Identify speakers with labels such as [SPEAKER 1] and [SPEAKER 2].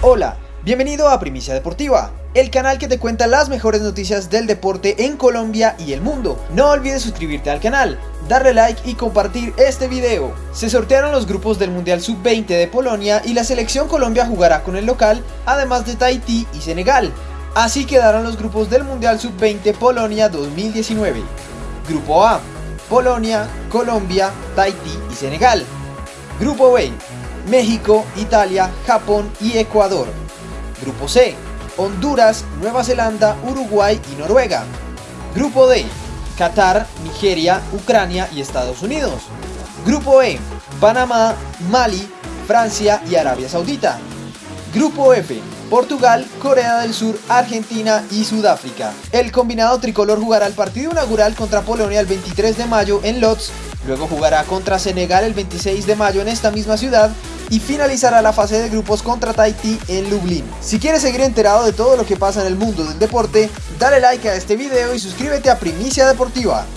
[SPEAKER 1] Hola, bienvenido a Primicia Deportiva, el canal que te cuenta las mejores noticias del deporte en Colombia y el mundo. No olvides suscribirte al canal, darle like y compartir este video. Se sortearon los grupos del Mundial Sub-20 de Polonia y la selección Colombia jugará con el local, además de Tahití y Senegal. Así quedaron los grupos del Mundial Sub-20 Polonia 2019. Grupo A, Polonia, Colombia, Tahití y Senegal. Grupo B, México, Italia, Japón y Ecuador. Grupo C, Honduras, Nueva Zelanda, Uruguay y Noruega. Grupo D, Qatar, Nigeria, Ucrania y Estados Unidos. Grupo E, Panamá, Mali, Francia y Arabia Saudita. Grupo F, Portugal, Corea del Sur, Argentina y Sudáfrica. El combinado tricolor jugará el partido inaugural contra Polonia el 23 de mayo en Lodz, luego jugará contra Senegal el 26 de mayo en esta misma ciudad y finalizará la fase de grupos contra Tahití en Lublin. Si quieres seguir enterado de todo lo que pasa en el mundo del deporte, dale like a este video y suscríbete a Primicia Deportiva.